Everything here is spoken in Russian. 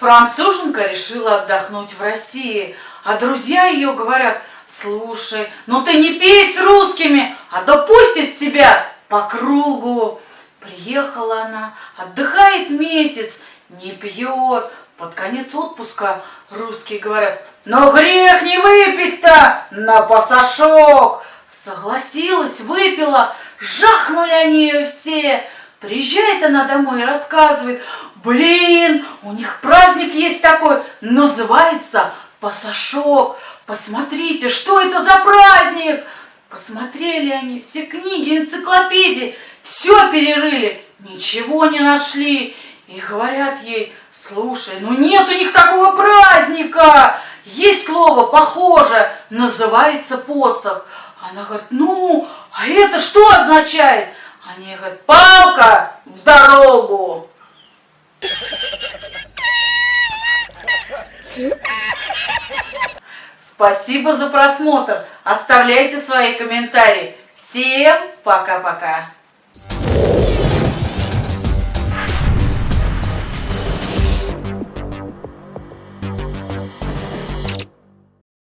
Француженка решила отдохнуть в России, а друзья ее говорят, слушай, ну ты не пей с русскими, а допустит тебя по кругу. Приехала она, отдыхает месяц, не пьет. Под конец отпуска русские говорят, но грех не выпить-то на пасашок. Согласилась, выпила, жахнули они ее все. Приезжает она домой и рассказывает, блин, у них праздник есть такой, называется пасашок. Посмотрите, что это за праздник? Посмотрели они все книги, энциклопедии, все перерыли, ничего не нашли. И говорят ей, слушай, ну нет у них такого праздника. Есть слово похоже, называется посох. Она говорит, ну, а это что означает? Они говорят, палка в дорогу. Спасибо за просмотр. Оставляйте свои комментарии. Всем пока-пока.